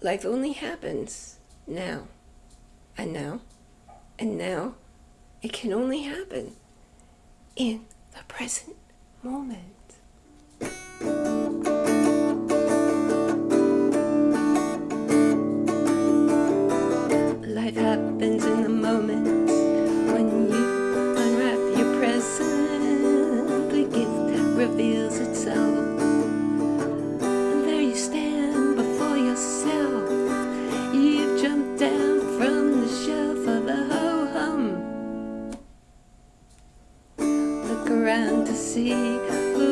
life only happens now and now and now. It can only happen in the present moment. Life happens in the moment around to see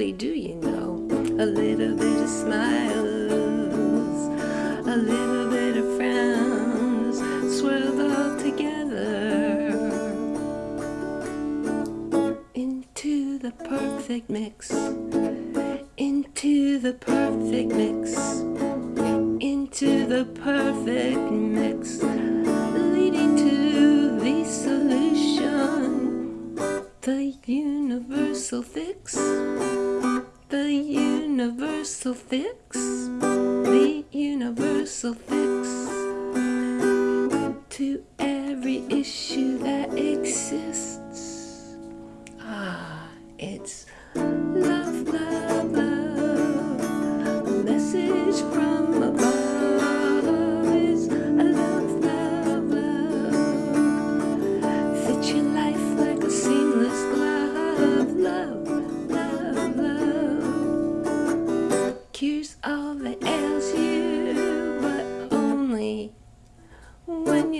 Really do, you know. A little bit of smiles, a little bit of frowns, swirled all together into the perfect mix. Into the perfect mix. Into the perfect mix. Leading to the solution. The universal fix. The universal fix. The universal fix. To every issue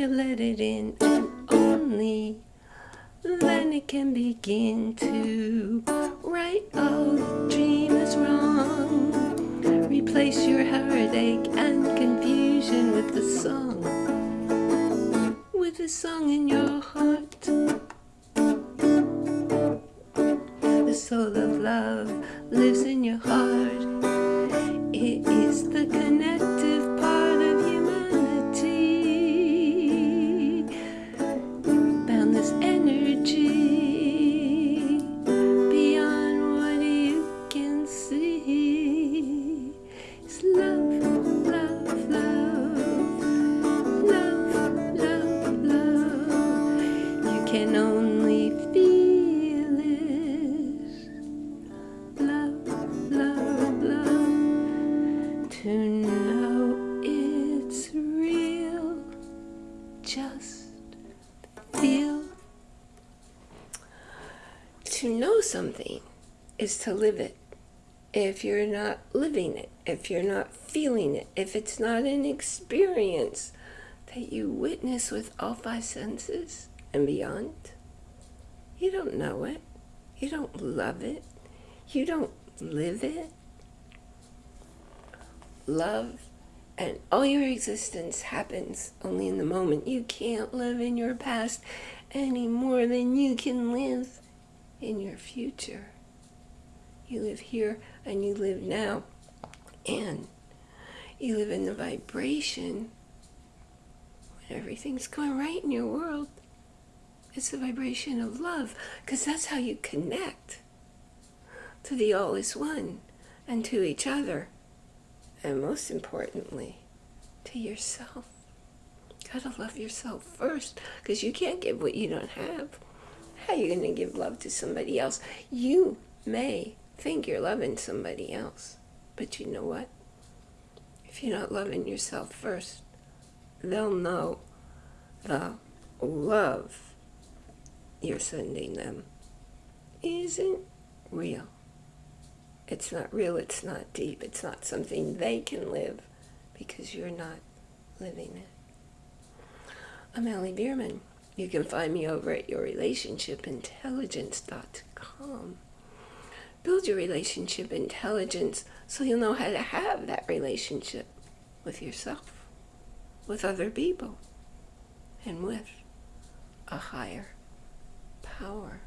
you let it in, and only then it can begin to right all the oh, dream is wrong. Replace your heartache and confusion with the song, with the song in your heart. The soul of love lives in your heart. Just feel. To know something is to live it. If you're not living it, if you're not feeling it, if it's not an experience that you witness with all five senses and beyond, you don't know it. You don't love it. You don't live it. Love and all your existence happens only in the moment. You can't live in your past any more than you can live in your future. You live here and you live now. And you live in the vibration when everything's going right in your world. It's the vibration of love because that's how you connect to the all is one and to each other. And most importantly, to yourself. Gotta love yourself first because you can't give what you don't have. How are you to give love to somebody else? You may think you're loving somebody else, but you know what? If you're not loving yourself first, they'll know the love you're sending them isn't real. It's not real, it's not deep, it's not something they can live because you're not living it. I'm Allie Bierman. You can find me over at yourrelationshipintelligence.com. Build your relationship intelligence so you'll know how to have that relationship with yourself. with other people and with a higher power.